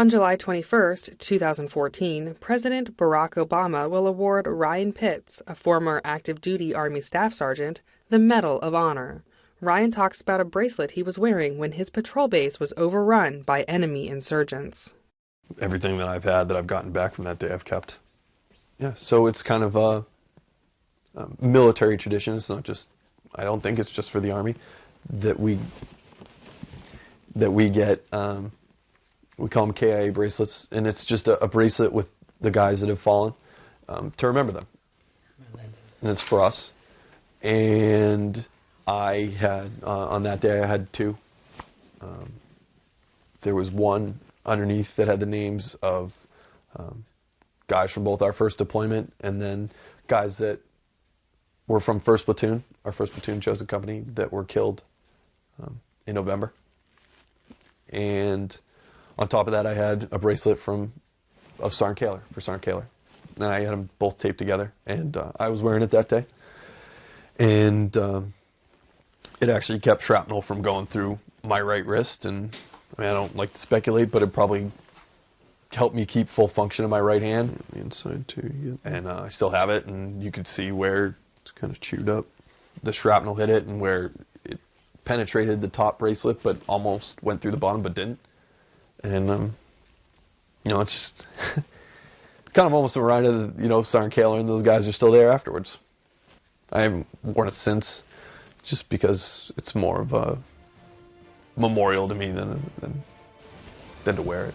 On July 21, 2014, President Barack Obama will award Ryan Pitts, a former active duty Army Staff Sergeant, the Medal of Honor. Ryan talks about a bracelet he was wearing when his patrol base was overrun by enemy insurgents. Everything that I've had that I've gotten back from that day, I've kept. Yeah, so it's kind of a, a military tradition. It's not just, I don't think it's just for the Army, that we that we get um, we call them KIA bracelets, and it's just a, a bracelet with the guys that have fallen um, to remember them. And it's for us. And I had, uh, on that day, I had two. Um, there was one underneath that had the names of um, guys from both our first deployment and then guys that were from 1st Platoon, our 1st Platoon chosen company, that were killed um, in November. And on top of that, I had a bracelet from of Sergeant Kahler for Sarn Kahler, and I had them both taped together, and uh, I was wearing it that day, and um, it actually kept shrapnel from going through my right wrist, and I mean I don't like to speculate, but it probably helped me keep full function of my right hand. The inside too. Yeah. And uh, I still have it, and you could see where it's kind of chewed up. The shrapnel hit it, and where it penetrated the top bracelet, but almost went through the bottom, but didn't and um, you know, it's just kind of almost a reminder that you know Sergeant Kahler and those guys are still there afterwards. I haven't worn it since, just because it's more of a memorial to me than than, than to wear it.